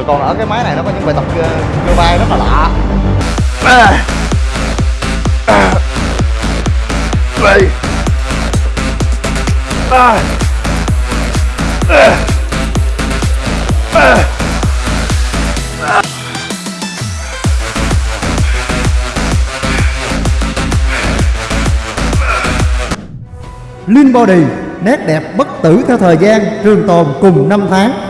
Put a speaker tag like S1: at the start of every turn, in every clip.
S1: rồi còn ở cái máy này nó có những bài tập ờ, cơ, cơ vai rất là lạ à. À. đây à. À. À.
S2: Lean Body, nét đẹp bất tử theo thời gian, trường tồn cùng năm tháng.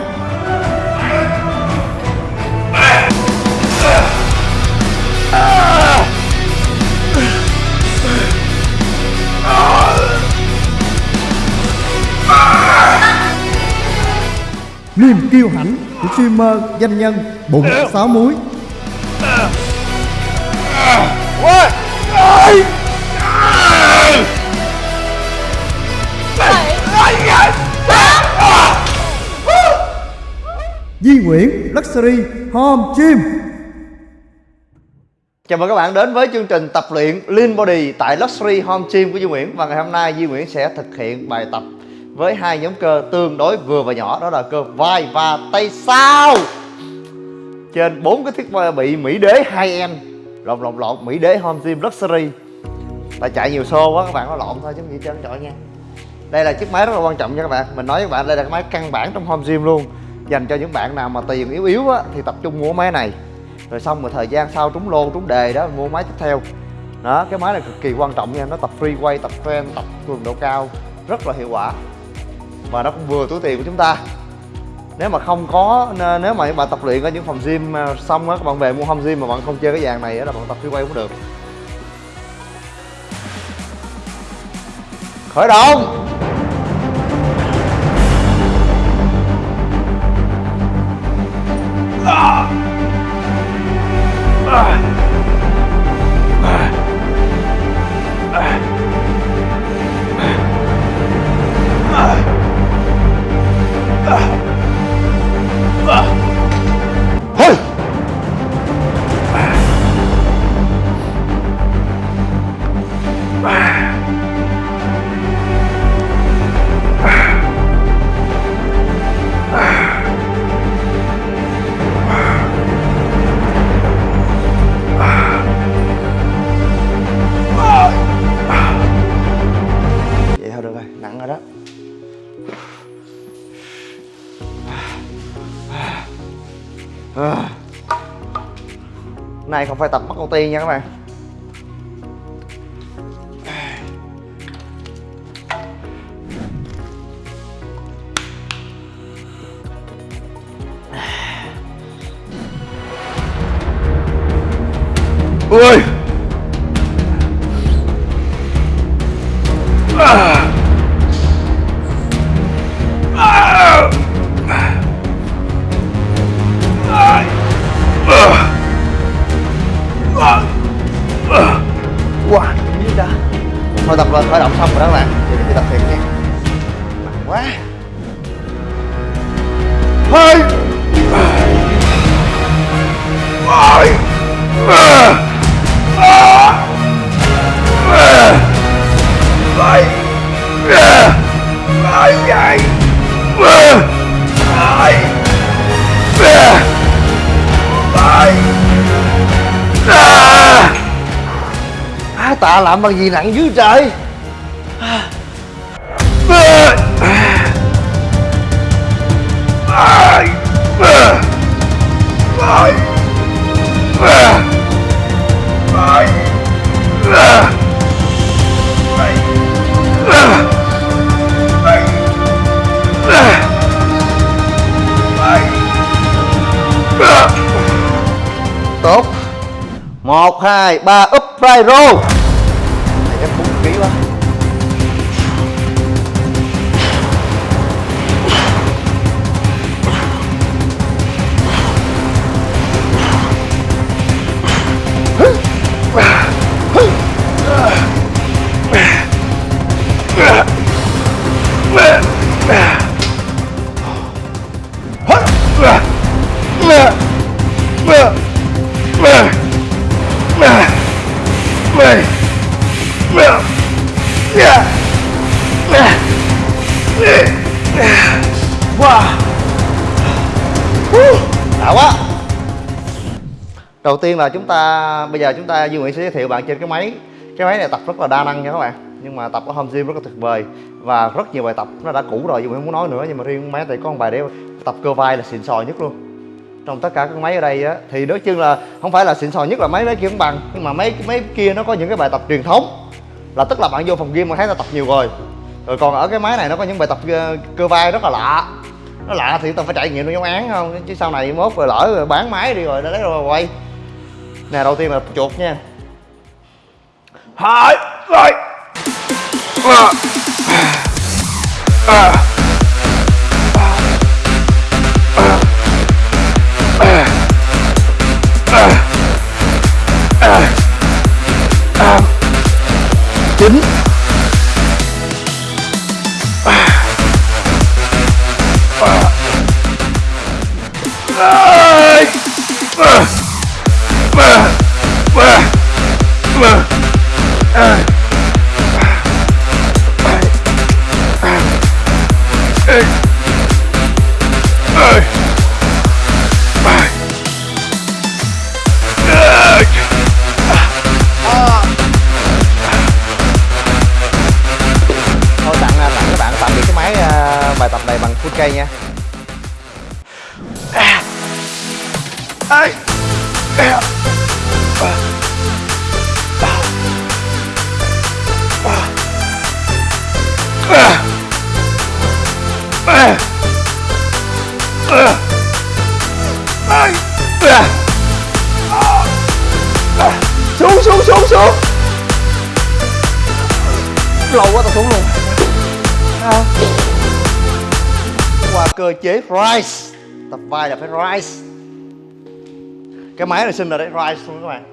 S2: Niềm kiêu hãnh của streamer danh nhân, bụng sáu muối Di Nguyễn, Luxury Home Gym
S1: Chào mừng các bạn đến với chương trình tập luyện Lean Body tại Luxury Home Gym của Di Nguyễn. Và ngày hôm nay Di Nguyễn sẽ thực hiện bài tập với hai nhóm cơ tương đối vừa và nhỏ Đó là cơ vai và tay sau. Trên bốn cái thiết bị Mỹ Đế hai em Lộn lộn lộn Mỹ Đế Home Gym Luxury. Tại chạy nhiều xô quá các bạn nó lộn thôi chứ gì trơn chọi nha. Đây là chiếc máy rất là quan trọng nha các bạn. Mình nói với các bạn đây là cái máy căn bản trong Home Gym luôn. Dành cho những bạn nào mà tiền yếu yếu á, thì tập trung mua máy này. Rồi xong rồi thời gian sau trúng lô trúng đề đó mua máy tiếp theo. Đó cái máy này cực kỳ quan trọng nha nó tập free way tập trend tập cường độ cao rất là hiệu quả và nó cũng vừa túi tiền của chúng ta. Nếu mà không có nếu mà bạn tập luyện ở những phòng gym à, xong á, các bạn về mua home gym mà bạn không chơi cái dàn này á, là bạn tập free quay cũng được. Khởi động! Này không phải tập bắt con tiên nha các bạn. Ui! Tạ làm bằng gì nặng dữ trời? 1, 2, 3 Up right roll. Đã quá. Đầu tiên là chúng ta, bây giờ chúng ta, Duy Nguyễn sẽ giới thiệu bạn trên cái máy. Cái máy này tập rất là đa năng nha các bạn. Nhưng mà tập ở home gym rất là tuyệt vời. Và rất nhiều bài tập nó đã cũ rồi, Duy Nguyễn không muốn nói nữa. Nhưng mà riêng máy này có một bài để tập cơ vai là xịn sò nhất luôn. Trong tất cả các máy ở đây á, thì nói chung là không phải là xịn sò nhất là mấy máy kia cũng bằng. Nhưng mà mấy mấy kia nó có những cái bài tập truyền thống. Là tức là bạn vô phòng gym mà thấy ta tập nhiều rồi. Rồi còn ở cái máy này nó có những bài tập ờ, cơ vai rất là lạ nó lạ thì tao phải trải nghiệm nó giống án không? Chứ sau này mốt rồi lỡ rồi bán máy đi rồi đã lấy rồi quay nè, đầu tiên là chuột nha. Hai rồi chín này cơ chế rise tập vai là phải rise cái máy này sinh là đấy rise luôn các bạn.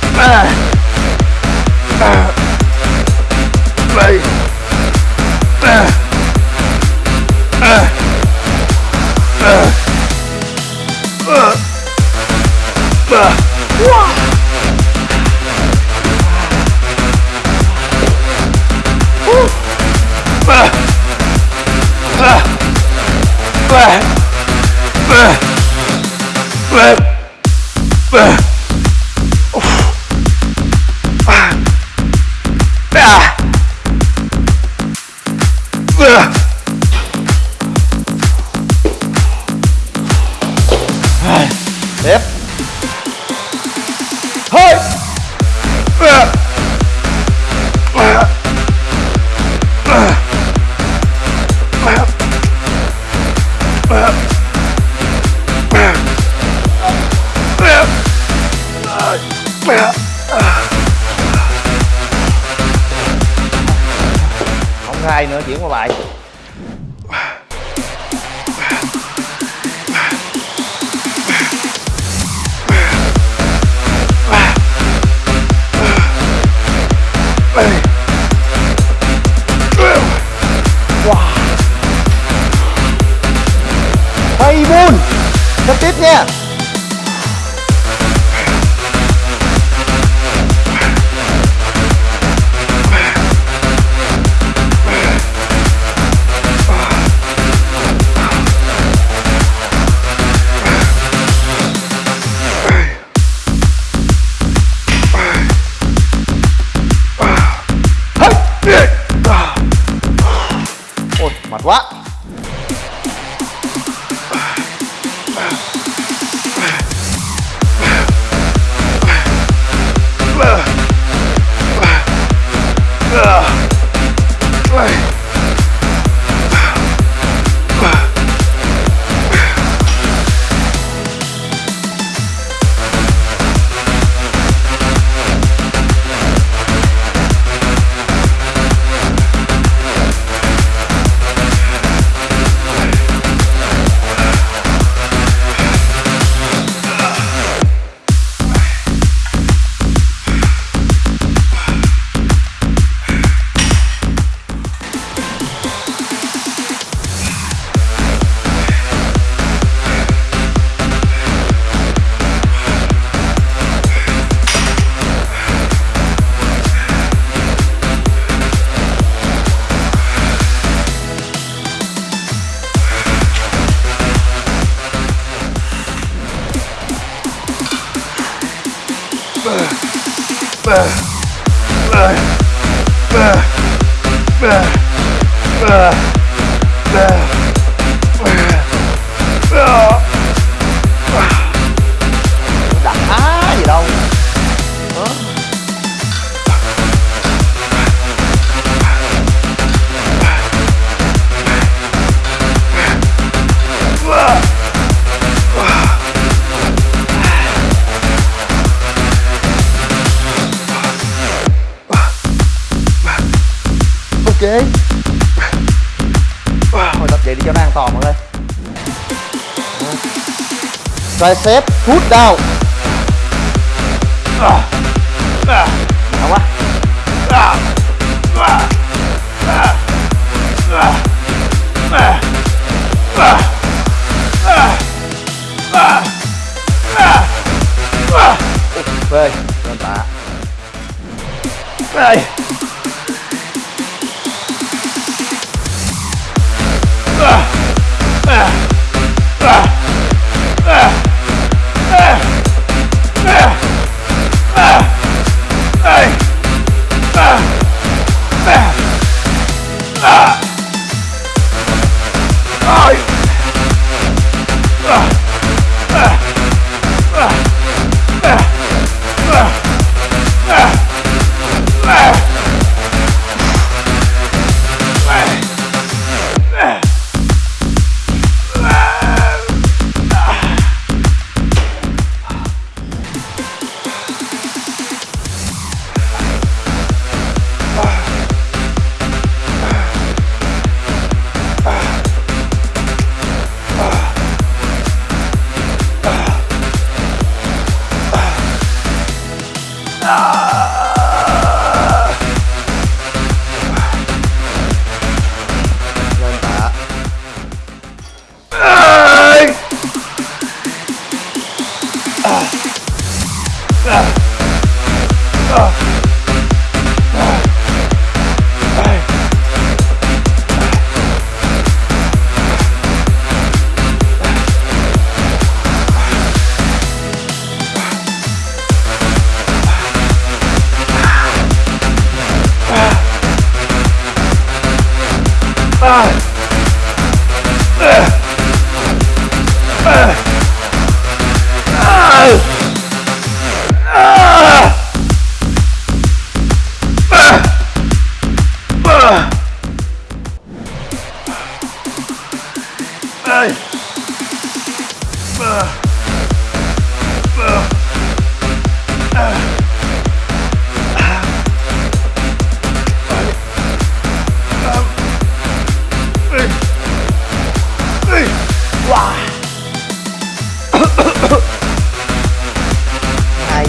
S1: Tiếp tricep push down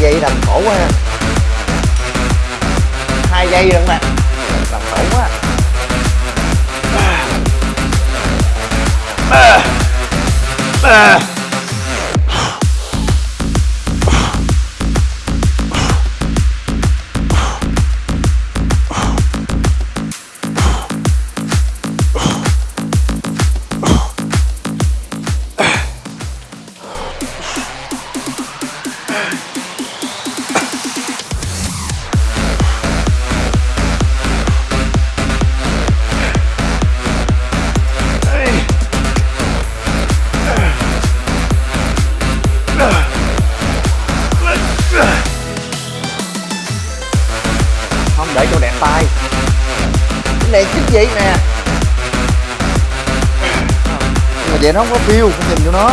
S1: giây làm khổ quá ha. Hai giây rồi bạn, làm khổ quá. Không vậy nó không có feel không nhìn cho nó.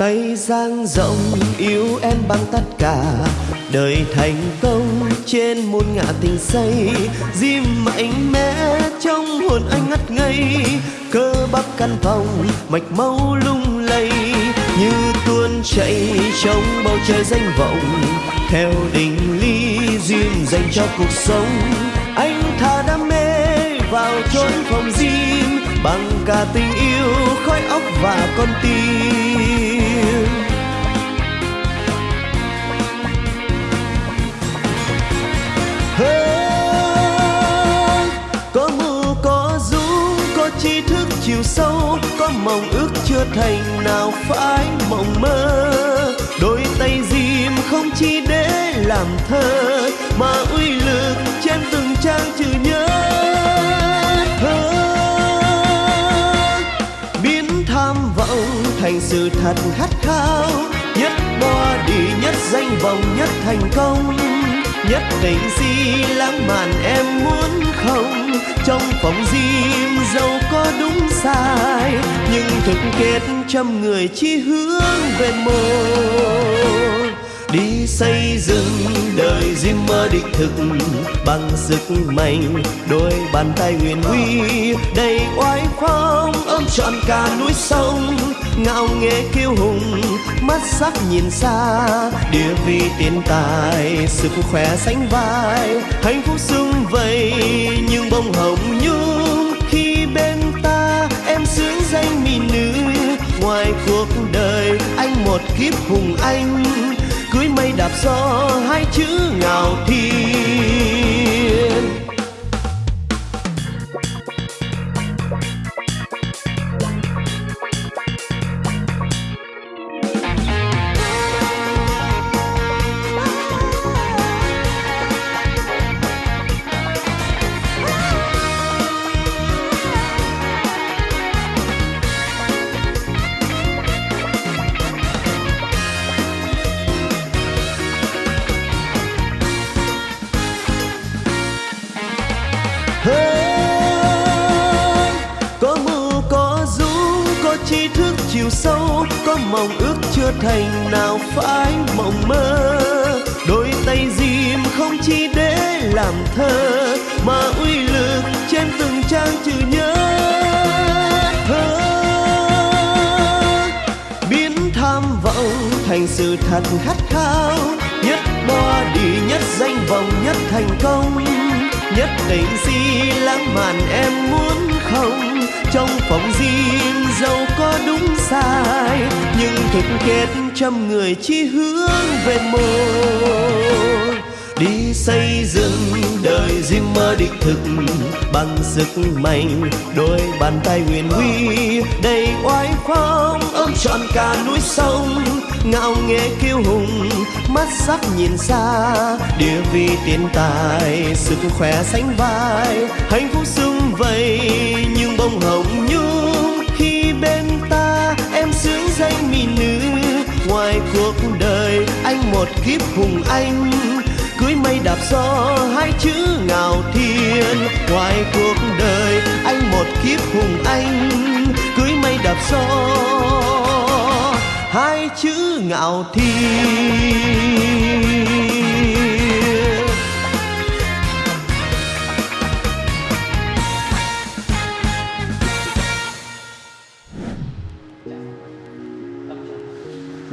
S3: Tay dang rộng, yêu em bằng tất cả. Đời thành công trên muôn ngã tình say diêm mạnh mẽ trong hồn anh ngất ngây. Cơ bắp căn phòng, mạch máu lung lay. Như tuôn chảy trong bầu trời danh vọng. Theo định ly duyên dành cho cuộc sống. Anh thả đam mê vào chốn phòng diêm bằng cả tình yêu, khói óc và con tim. Tri thức chiều sâu, có mộng ước chưa thành nào phải mộng mơ. Đôi tay diêm không chỉ để làm thơ, mà uy lực trên từng trang chữ nhớ. Thơ. biến tham vọng thành sự thật khát khao. Nhất body nhất danh vọng, nhất thành công. Nhất định gì lãng mạn em muốn không? Trong phòng gym dẫu có đúng sai, nhưng thực kết trăm người chỉ hướng về một. Đi xây dựng đời diêm mơ đích thực bằng sức mạnh, đôi bàn tay nguyện huy, đầy oai phong ôm trọn cả núi sông ngạo nghễ kiêu hùng, mắt sắc nhìn xa. Địa vị tiền tài, sức khỏe sánh vai, hạnh phúc sum vầy nhưng bông hồng nhung. Khi bên ta em xứng danh mỹ nữ, ngoài cuộc đời anh một kiếp hùng anh. Cưới mây đạp gió, hai chữ ngạo mộng mơ. Đôi tay diêm không chỉ để làm thơ, mà uy lực trên từng trang chữ nhớ. Thơ, biến tham vọng thành sự thật khát khao. Nhất body nhất danh vọng, nhất thành công. Nhất tình si lãng mạn em muốn không? Trong phòng riêng dẫu có đúng sai, nhưng thực kết trăm người chỉ hướng về một đi xây dựng đời riêng mơ đích thực bằng sức mạnh, đôi bàn tay huyền huy, đầy oai phong, ôm trọn cả núi sông. Ngạo nghễ kiêu hùng, mắt sắc nhìn xa, địa vị tiền tài, sức khỏe sánh vai, hạnh phúc sung vầy nhưng bông hồng nhung khi bên ta em sướng danh mỹ nữ. Ngoài cuộc đời, anh một kiếp hùng anh, cưới mây đạp gió, hai chữ ngạo thiên. Ngoài cuộc đời, anh một kiếp hùng anh, cưới mây đạp gió, hai chữ ngạo thiên.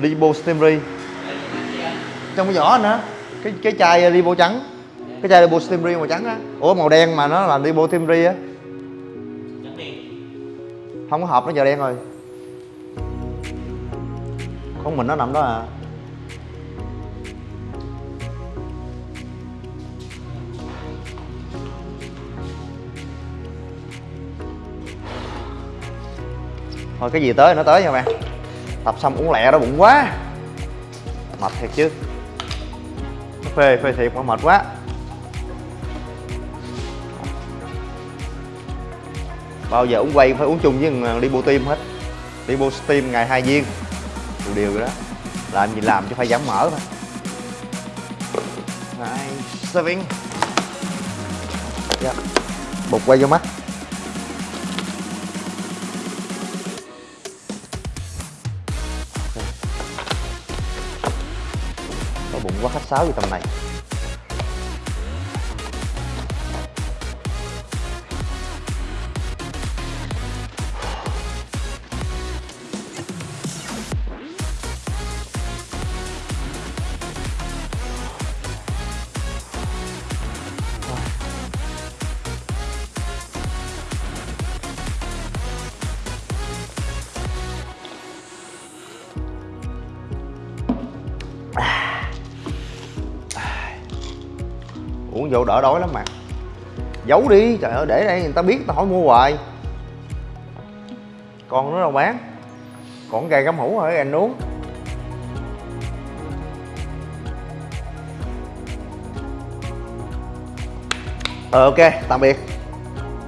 S1: Libo Stimri trong cái vỏ nữa cái cái chai uh, Libo trắng. Cái chai Libo Stimri màu trắng á. Ủa, màu đen mà nó là Libo Stimri á. Không có hộp nó giờ đen rồi. Con mình nó nằm đó à. Thôi, cái gì tới nó tới nha bạn tập xong uống lẹ đó bụng quá. Mệt thiệt chứ. Phê phê thiệt mà mệt quá. Bao giờ uống quay phải uống chung với thằng đi bộ tim hết. Turbo Steam ngày hai viên. Đủ điều rồi đó. Làm gì làm chứ phải giảm mỡ thôi. Nice serving. Yeah. Bột quay vô mắt. Có khách sáo gì tầm này? Uống vô đỡ đói lắm mà. Giấu đi, trời ơi, để đây, người ta biết tao hỏi mua hoài. Còn nó đâu bán? Còn gà cắm hũ rồi anh uống? Ờ ok, tạm biệt.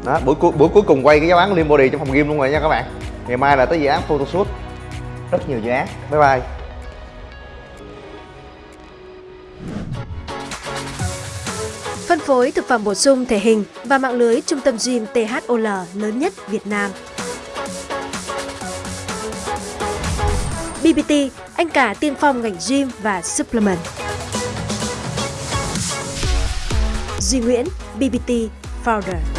S1: Đó, buổi cuối buổi cuối cùng quay cái giáo án limbody Body trong phòng gym luôn rồi nha các bạn. Ngày mai là tới dự án photoshoot rất nhiều dự án. Bye bye.
S4: Phối thực phẩm bổ sung thể hình và mạng lưới trung tâm gym THOL lớn nhất Việt Nam. BBT, anh cả tiên phong ngành gym và supplement. Duy Nguyễn, BBT Founder.